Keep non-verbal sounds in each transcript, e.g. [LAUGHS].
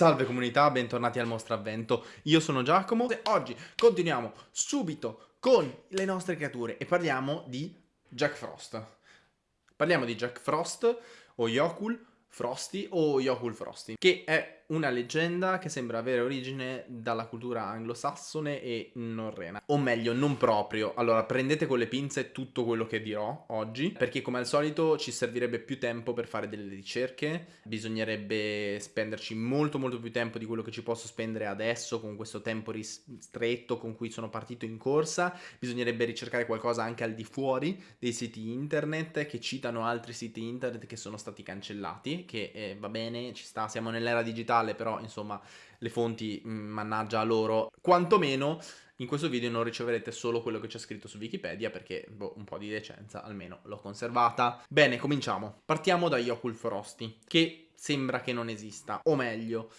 Salve comunità, bentornati al Mostra Avvento, io sono Giacomo e oggi continuiamo subito con le nostre creature e parliamo di Jack Frost. Parliamo di Jack Frost o Yokul Frosty o Yokul Frosty, che è una leggenda che sembra avere origine dalla cultura anglosassone e norrena. O meglio, non proprio. Allora, prendete con le pinze tutto quello che dirò oggi, perché come al solito ci servirebbe più tempo per fare delle ricerche, bisognerebbe spenderci molto molto più tempo di quello che ci posso spendere adesso con questo tempo ristretto con cui sono partito in corsa, bisognerebbe ricercare qualcosa anche al di fuori dei siti internet che citano altri siti internet che sono stati cancellati, che eh, va bene, ci sta, siamo nell'era digitale, digitale, però insomma le fonti mh, mm, mannaggia a loro. Quantomeno in questo video non riceverete solo quello che c'è scritto su Wikipedia perché boh, un po' di decenza almeno l'ho conservata. Bene, cominciamo. Partiamo da Yokul Frosty, che sembra che non esista, o meglio...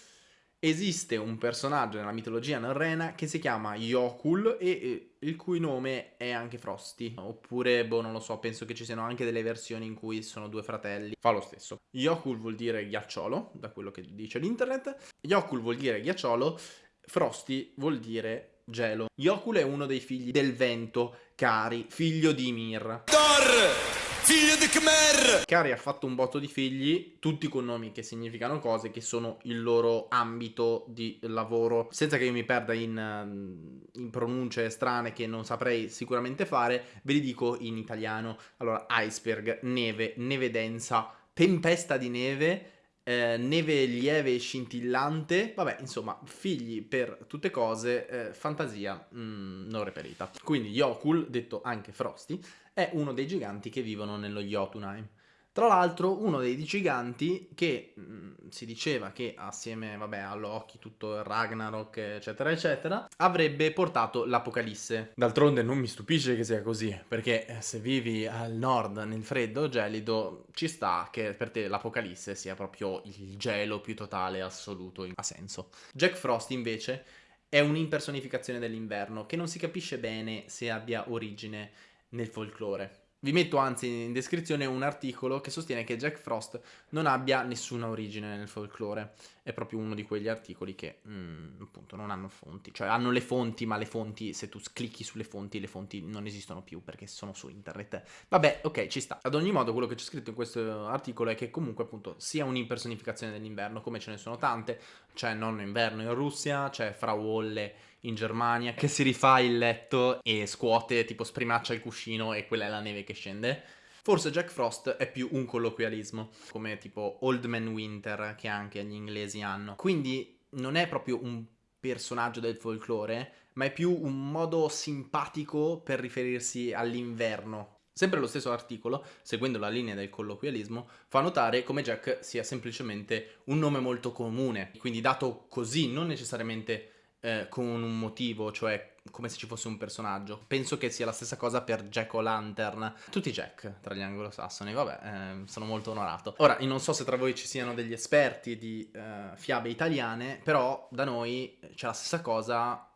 Esiste un personaggio nella mitologia norrena che si chiama Yokul e il cui nome è anche Frosty. Oppure, boh, non lo so, penso che ci siano anche delle versioni in cui sono due fratelli. Fa lo stesso. Yokul vuol dire ghiacciolo, da quello che dice l'internet. Yokul vuol dire ghiacciolo, Frosty vuol dire gelo. Yokul è uno dei figli del vento, Cari, figlio di Ymir. Thor! Figlio di Khmer! Kari ha fatto un botto di figli, tutti con nomi che significano cose che sono il loro ambito di lavoro. Senza che io mi perda in, eh, in pronunce strane che non saprei sicuramente fare, ve li dico in italiano. Allora, iceberg, neve, neve densa, tempesta di neve, eh, neve lieve e scintillante, vabbè, insomma, figli per tutte cose, eh, fantasia mm, non reperita. Quindi Yokul, detto anche Frosty, è uno dei giganti che vivono nello Jotunheim. Tra l'altro uno dei giganti che mh, mm, si diceva che assieme vabbè, a Loki, tutto il Ragnarok eccetera eccetera avrebbe portato l'Apocalisse. D'altronde non mi stupisce che sia così perché eh, se vivi al nord nel freddo gelido ci sta che per te l'Apocalisse sia proprio il gelo più totale assoluto. Ha senso. Jack Frost invece è un'impersonificazione dell'inverno che non si capisce bene se abbia origine nel folklore. Vi metto anzi in descrizione un articolo che sostiene che Jack Frost non abbia nessuna origine nel folklore. È proprio uno di quegli articoli che mm, appunto non hanno fonti. Cioè hanno le fonti, ma le fonti, se tu clicchi sulle fonti, le fonti non esistono più perché sono su internet. Vabbè, ok, ci sta. Ad ogni modo quello che c'è scritto in questo articolo è che comunque appunto sia un'impersonificazione dell'inverno, come ce ne sono tante. C'è Nonno Inverno in Russia, c'è Frau Wolle in Germania che si rifà il letto e scuote, tipo sprimaccia il cuscino e quella è la neve che scende. Forse Jack Frost è più un colloquialismo, come tipo Old Man Winter che anche gli inglesi hanno. Quindi non è proprio un personaggio del folklore, ma è più un modo simpatico per riferirsi all'inverno. Sempre lo stesso articolo, seguendo la linea del colloquialismo, fa notare come Jack sia semplicemente un nome molto comune, quindi dato così non necessariamente eh, con un motivo, cioè come se ci fosse un personaggio. Penso che sia la stessa cosa per Jack O'Lantern. Tutti Jack tra gli anglosassoni, vabbè, eh, sono molto onorato. Ora, non so se tra voi ci siano degli esperti di eh, fiabe italiane, però da noi c'è la stessa cosa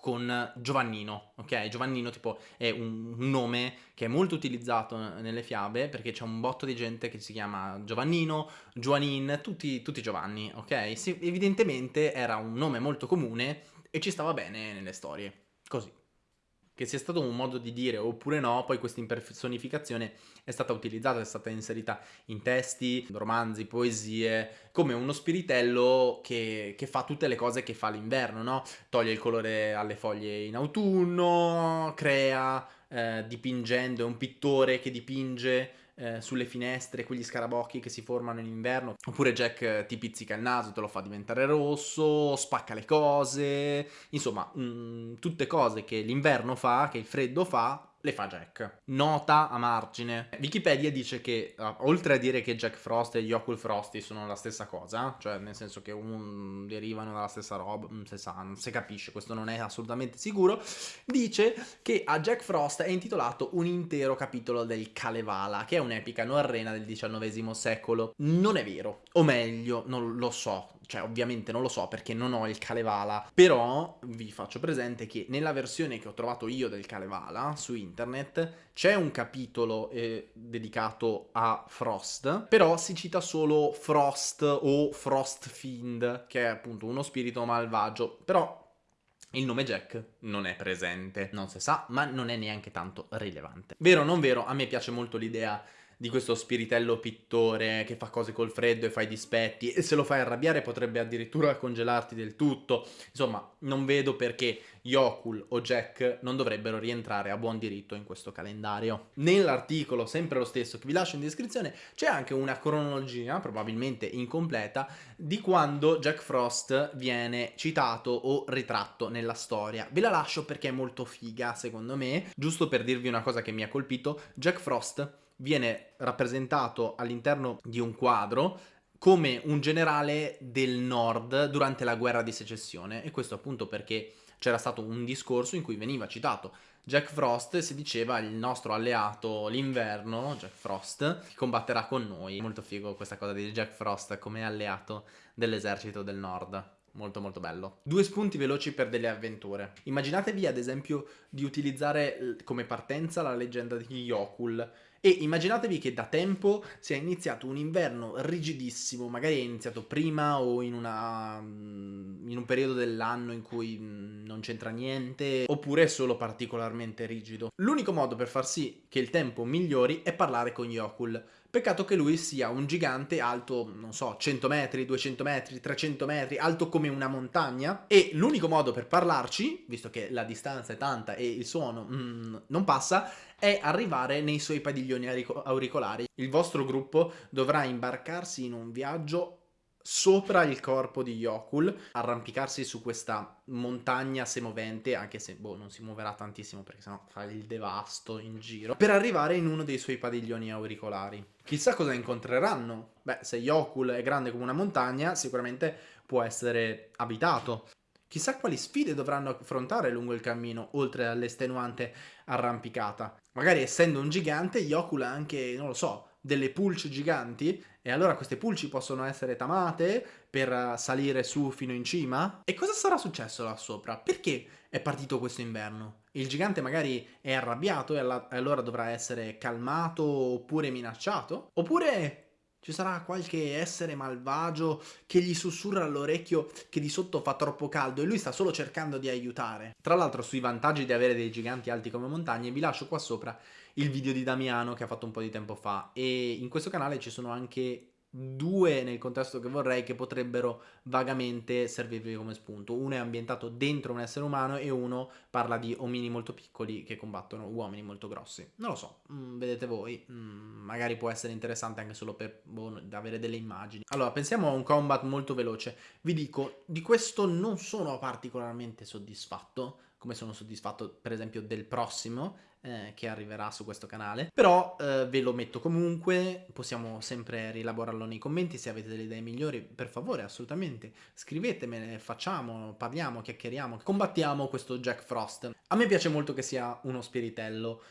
con Giovannino, ok? Giovannino tipo è un nome che è molto utilizzato nelle fiabe perché c'è un botto di gente che si chiama Giovannino, Giovanin, tutti, tutti Giovanni, ok? Sì, evidentemente era un nome molto comune e ci stava bene nelle storie, così. Che sia stato un modo di dire oppure no, poi questa impersonificazione è stata utilizzata, è stata inserita in testi, romanzi, poesie, come uno spiritello che, che fa tutte le cose che fa l'inverno, no? Toglie il colore alle foglie in autunno, crea, eh, dipingendo, è un pittore che dipinge eh, sulle finestre, quegli scarabocchi che si formano in inverno. Oppure Jack eh, ti pizzica il naso, te lo fa diventare rosso, spacca le cose. Insomma, mh, mm, tutte cose che l'inverno fa, che il freddo fa, le fa Jack. Nota a margine. Wikipedia dice che, uh, oltre a dire che Jack Frost e gli Yokul Frosty sono la stessa cosa, cioè nel senso che un, derivano dalla stessa roba, non si sa, non si capisce, questo non è assolutamente sicuro, dice che a Jack Frost è intitolato un intero capitolo del Kalevala, che è un'epica norrena del XIX secolo. Non è vero, o meglio, non lo so, cioè ovviamente non lo so perché non ho il Kalevala, però vi faccio presente che nella versione che ho trovato io del Kalevala su internet c'è un capitolo eh, dedicato a Frost, però si cita solo Frost o Frostfiend, che è appunto uno spirito malvagio, però il nome Jack non è presente, non si sa, ma non è neanche tanto rilevante. Vero o non vero, a me piace molto l'idea di questo spiritello pittore che fa cose col freddo e fa i dispetti e se lo fai arrabbiare potrebbe addirittura congelarti del tutto. Insomma, non vedo perché Yokul o Jack non dovrebbero rientrare a buon diritto in questo calendario. Nell'articolo, sempre lo stesso che vi lascio in descrizione, c'è anche una cronologia, probabilmente incompleta, di quando Jack Frost viene citato o ritratto nella storia. Ve la lascio perché è molto figa, secondo me. Giusto per dirvi una cosa che mi ha colpito, Jack Frost viene rappresentato all'interno di un quadro come un generale del nord durante la guerra di secessione e questo appunto perché c'era stato un discorso in cui veniva citato Jack Frost si diceva il nostro alleato l'inverno, Jack Frost, che combatterà con noi. Molto figo questa cosa di Jack Frost come alleato dell'esercito del nord. Molto molto bello. Due spunti veloci per delle avventure. Immaginatevi ad esempio di utilizzare come partenza la leggenda di Yokul e immaginatevi che da tempo sia iniziato un inverno rigidissimo, magari è iniziato prima o in, una, mm, in un periodo dell'anno in cui mm, non c'entra niente, oppure è solo particolarmente rigido. L'unico modo per far sì che il tempo migliori è parlare con Yokul. Peccato che lui sia un gigante alto, non so, 100 metri, 200 metri, 300 metri, alto come una montagna. E l'unico modo per parlarci, visto che la distanza è tanta e il suono mm, non passa, è arrivare nei suoi padiglioni auricolari. Il vostro gruppo dovrà imbarcarsi in un viaggio sopra il corpo di Yokul, arrampicarsi su questa montagna semovente, anche se boh, non si muoverà tantissimo perché sennò fa il devasto in giro, per arrivare in uno dei suoi padiglioni auricolari. Chissà cosa incontreranno. Beh, se Yokul è grande come una montagna, sicuramente può essere abitato. Chissà quali sfide dovranno affrontare lungo il cammino, oltre all'estenuante arrampicata. Magari essendo un gigante, Yokul ha anche, non lo so, delle pulci giganti e allora queste pulci possono essere tamate per salire su fino in cima? E cosa sarà successo là sopra? Perché è partito questo inverno? Il gigante magari è arrabbiato e allora dovrà essere calmato oppure minacciato? Oppure ci sarà qualche essere malvagio che gli sussurra all'orecchio che di sotto fa troppo caldo e lui sta solo cercando di aiutare. Tra l'altro sui vantaggi di avere dei giganti alti come montagne vi lascio qua sopra il video di Damiano che ha fatto un po' di tempo fa e in questo canale ci sono anche due nel contesto che vorrei che potrebbero vagamente servirvi come spunto. Uno è ambientato dentro un essere umano e uno parla di omini molto piccoli che combattono uomini molto grossi. Non lo so, mm, vedete voi, mm, magari può essere interessante anche solo per boh, avere delle immagini. Allora, pensiamo a un combat molto veloce. Vi dico, di questo non sono particolarmente soddisfatto, come sono soddisfatto per esempio del prossimo, eh, che arriverà su questo canale, però eh, ve lo metto comunque, possiamo sempre rielaborarlo nei commenti, se avete delle idee migliori per favore assolutamente scrivetemene, facciamo, parliamo, chiacchieriamo, combattiamo questo Jack Frost. A me piace molto che sia uno spiritello,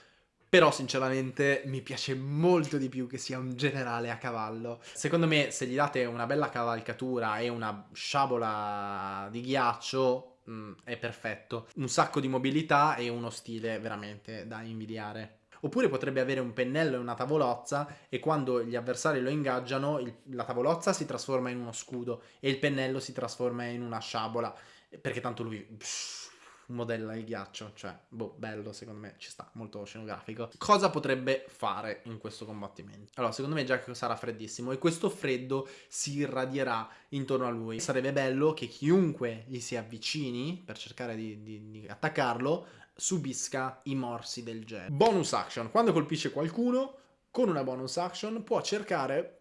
però sinceramente mi piace molto di più che sia un generale a cavallo. Secondo me se gli date una bella cavalcatura e una sciabola di ghiaccio mm, è perfetto. Un sacco di mobilità e uno stile veramente da invidiare. Oppure potrebbe avere un pennello e una tavolozza e quando gli avversari lo ingaggiano il, la tavolozza si trasforma in uno scudo e il pennello si trasforma in una sciabola perché tanto lui... Pff, modella il ghiaccio, cioè, boh, bello, secondo me ci sta, molto scenografico. Cosa potrebbe fare in questo combattimento? Allora, secondo me Jack sarà freddissimo e questo freddo si irradierà intorno a lui. Sarebbe bello che chiunque gli si avvicini per cercare di, di, di attaccarlo subisca i morsi del jet. Bonus action, quando colpisce qualcuno, con una bonus action può cercare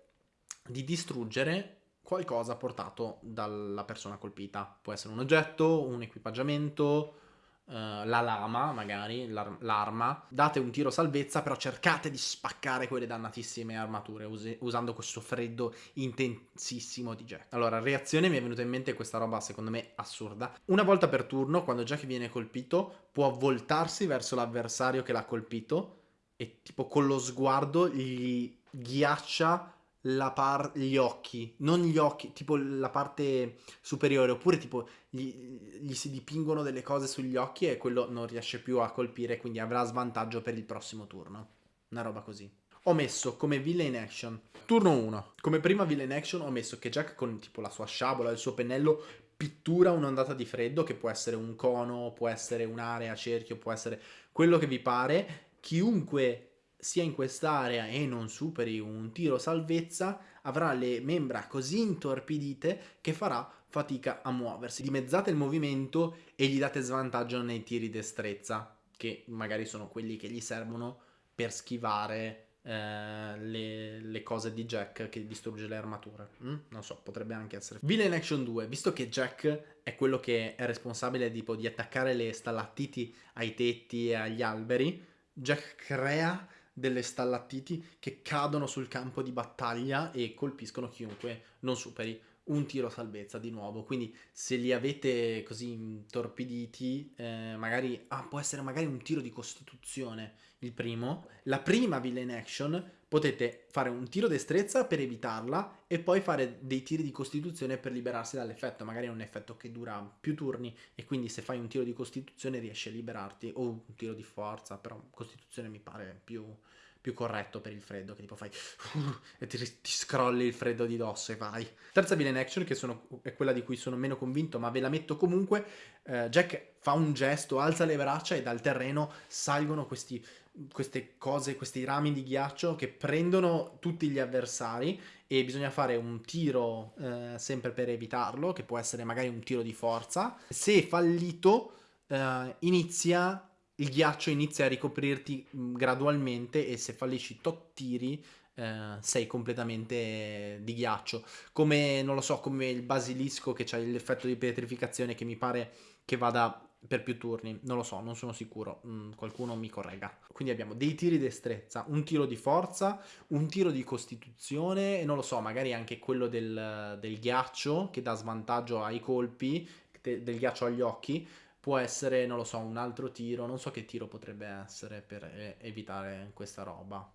di distruggere qualcosa portato dalla persona colpita. Può essere un oggetto, un equipaggiamento, uh, la lama magari, l'ar l'arma. Date un tiro salvezza, però cercate di spaccare quelle dannatissime armature us usando questo freddo intensissimo di Jack. Allora, reazione mi è venuta in mente questa roba secondo me assurda. Una volta per turno, quando Jack viene colpito, può voltarsi verso l'avversario che l'ha colpito e tipo con lo sguardo gli ghiaccia par- gli occhi, non gli occhi, tipo la parte superiore, oppure tipo gli, gli, si dipingono delle cose sugli occhi e quello non riesce più a colpire, quindi avrà svantaggio per il prossimo turno. Una roba così. Ho messo come villain action, turno 1. Come prima villain action ho messo che Jack con tipo la sua sciabola, il suo pennello, pittura un'ondata di freddo, che può essere un cono, può essere un'area, cerchio, può essere quello che vi pare. Chiunque sia in quest'area e non superi un tiro salvezza, avrà le membra così intorpidite che farà fatica a muoversi. Dimezzate il movimento e gli date svantaggio nei tiri destrezza, che magari sono quelli che gli servono per schivare eh, le, le, cose di Jack che distrugge le armature. Mm? Non so, potrebbe anche essere. Villain Action 2, visto che Jack è quello che è responsabile tipo, di attaccare le stalattiti ai tetti e agli alberi, Jack crea delle stallattiti che cadono sul campo di battaglia e colpiscono chiunque non superi un tiro salvezza di nuovo. Quindi se li avete così intorpiditi, eh, magari ah, può essere magari un tiro di costituzione il primo. La prima villain action potete fare un tiro destrezza per evitarla e poi fare dei tiri di costituzione per liberarsi dall'effetto. Magari è un effetto che dura più turni e quindi se fai un tiro di costituzione riesci a liberarti o un tiro di forza, però costituzione mi pare più più corretto per il freddo, che tipo fai [LAUGHS] e ti, ti, scrolli il freddo di dosso e vai. Terza villain action, che sono, è quella di cui sono meno convinto, ma ve la metto comunque. Uh, Jack fa un gesto, alza le braccia e dal terreno salgono questi, queste cose, questi rami di ghiaccio che prendono tutti gli avversari e bisogna fare un tiro uh, sempre per evitarlo, che può essere magari un tiro di forza. Se fallito, uh, inizia il ghiaccio inizia a ricoprirti mm, gradualmente e se fallisci tot tiri eh, sei completamente di ghiaccio. Come, non lo so, come il basilisco che ha l'effetto di pietrificazione che mi pare che vada per più turni. Non lo so, non sono sicuro. Mm, qualcuno mi corregga. Quindi abbiamo dei tiri destrezza, un tiro di forza, un tiro di costituzione e non lo so, magari anche quello del, del ghiaccio che dà svantaggio ai colpi, del ghiaccio agli occhi può essere, non lo so, un altro tiro, non so che tiro potrebbe essere per evitare questa roba.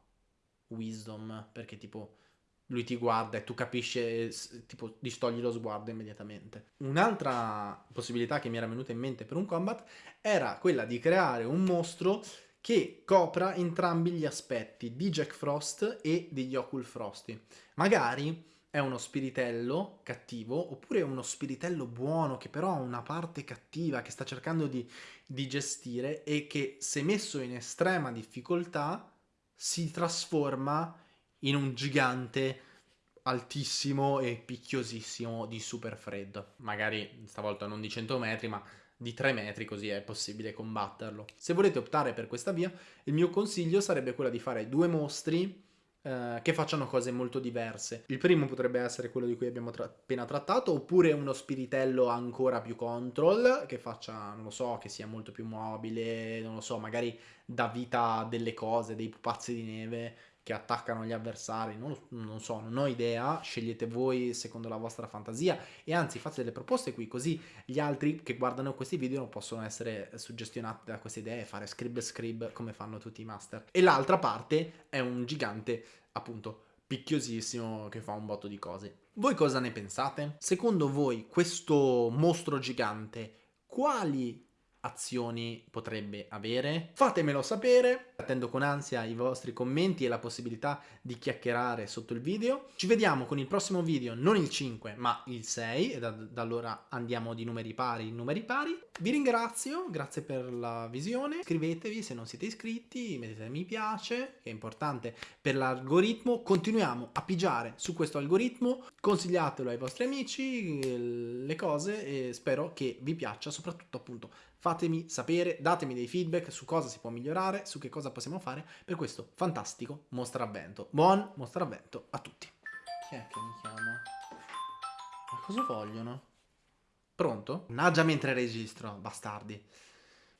Wisdom, perché tipo lui ti guarda e tu capisci, tipo distogli lo sguardo immediatamente. Un'altra possibilità che mi era venuta in mente per un combat era quella di creare un mostro che copra entrambi gli aspetti di Jack Frost e degli Ocul Frosty. Magari è uno spiritello cattivo oppure uno spiritello buono che però ha una parte cattiva che sta cercando di, di gestire e che se messo in estrema difficoltà si trasforma in un gigante altissimo e picchiosissimo di super freddo. Magari stavolta non di 100 metri ma di 3 metri così è possibile combatterlo. Se volete optare per questa via il mio consiglio sarebbe quello di fare due mostri eh, che facciano cose molto diverse. Il primo potrebbe essere quello di cui abbiamo tra appena trattato, oppure uno spiritello ancora più control, che faccia, non lo so, che sia molto più mobile, non lo so, magari dà vita a delle cose, dei pupazzi di neve che attaccano gli avversari, non, non, so, non ho idea, scegliete voi secondo la vostra fantasia e anzi fate delle proposte qui così gli altri che guardano questi video non possono essere suggestionati da queste idee e fare scrib scrib come fanno tutti i master. E l'altra parte è un gigante appunto picchiosissimo che fa un botto di cose. Voi cosa ne pensate? Secondo voi questo mostro gigante quali azioni potrebbe avere? Fatemelo sapere, attendo con ansia i vostri commenti e la possibilità di chiacchierare sotto il video. Ci vediamo con il prossimo video, non il 5 ma il 6 e da, da allora andiamo di numeri pari in numeri pari. Vi ringrazio, grazie per la visione, iscrivetevi se non siete iscritti, mettete mi piace, che è importante per l'algoritmo, continuiamo a pigiare su questo algoritmo, consigliatelo ai vostri amici, le cose e spero che vi piaccia soprattutto appunto fatemi sapere, datemi dei feedback su cosa si può migliorare, su che cosa possiamo fare per questo fantastico mostravvento. Buon mostravvento a tutti. Chi è che mi chiama? Ma cosa vogliono? Pronto? Naggia mentre registro, bastardi.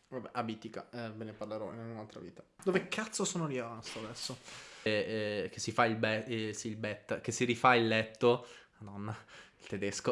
Vabbè, abitica, eh, ve ne parlerò in un'altra vita. Dove cazzo sono rimasto adesso? Eh, eh, che si fa il bet, eh, sì, il bet, che si rifà il letto. Madonna, il tedesco.